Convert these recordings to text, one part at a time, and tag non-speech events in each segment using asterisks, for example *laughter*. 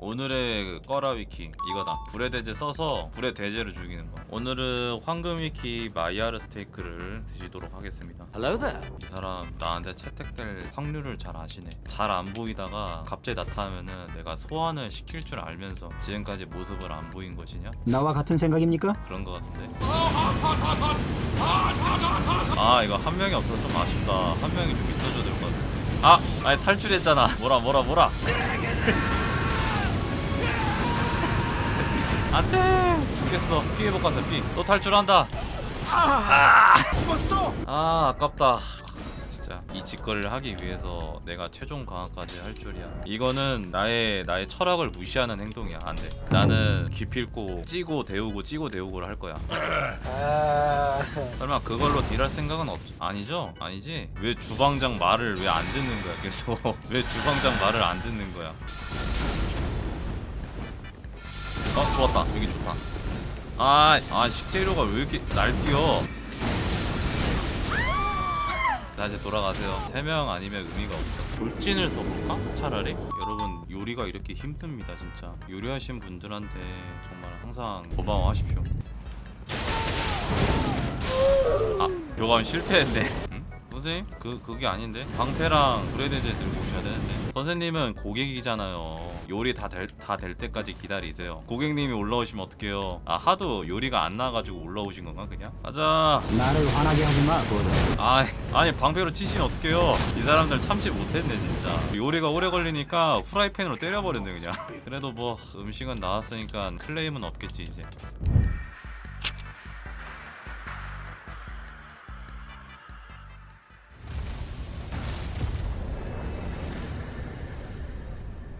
오늘의 꺼라 위키 이거다 불의 대제 써서 불의 대제를 죽이는 거 오늘은 황금 위키 마이야르 스테이크를 드시도록 하겠습니다 Hello there. 이 사람 나한테 채택될 확률을 잘 아시네 잘 안 보이다가 갑자기 나타나면은 내가 소환을 시킬 줄 알면서 지금까지 모습을 안 보인 것이냐? 나와 같은 생각입니까? 그런 거 같은데 아 이거 한 명이 없어서 좀 아쉽다 한 명이 좀 있어줘야 될 것 같은데 아! 아니 탈출했잖아 뭐라 뭐라 뭐라 안돼. 죽겠어. 피해복 가서 피또 탈출한다. 아, 아 아깝다. 진짜. 이 짓거리를 하기 위해서 내가 최종 강화까지 할 줄이야. 이거는 나의 나의 철학을 무시하는 행동이야. 안돼. 나는 기필코 찌고 데우고 찌고 데우고를 할 거야. 설마 그걸로 딜할 생각은 없 아니죠? 아니지? 왜 주방장 말을 왜 안 듣는 거야 계속? *laughs* 왜 주방장 말을 안 듣는 거야 어 좋았다. 여기 좋다. 아, 아 식재료가 왜 이렇게 날뛰어? 자 이제 돌아가세요. 3명 아니면 의미가 없어. 돌진을 써볼까? 차라리? 여러분 요리가 이렇게 힘듭니다 진짜. 요리하신 분들한테 정말 항상 고마워하십시오. 아 교감 실패했네. 응? 선생님? 그, 그게 아닌데? 방패랑 브레드제 들고 오셔야 되는데. 선생님은 고객이잖아요. 요리 다 될 다 될 때까지 기다리세요. 고객님이 올라오시면 어떡해요? 아 하도 요리가 안 나와가지고 올라오신 건가 그냥? 가자. 나를 화나게 하지 마, 고든. 아, 아니 방패로 치시면 어떡해요? 이 사람들 참지 못했네 진짜. 요리가 오래 걸리니까 후라이팬으로 때려버렸네 그냥. *laughs* 그래도 뭐 음식은 나왔으니까 클레임은 없겠지 이제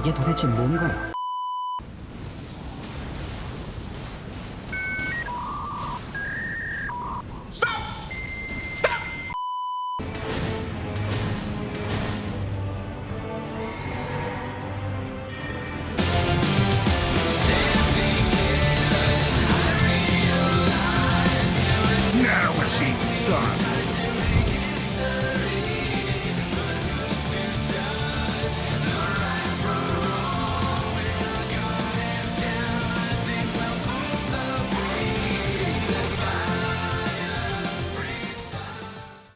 이게 도대체 뭔가요? cheap son.